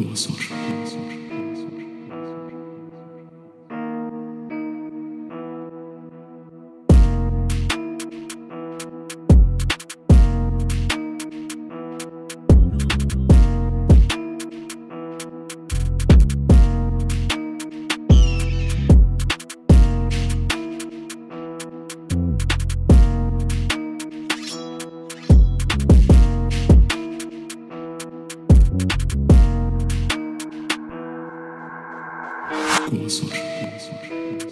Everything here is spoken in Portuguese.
cursor. thank mm -hmm. you 据我所知据我所知。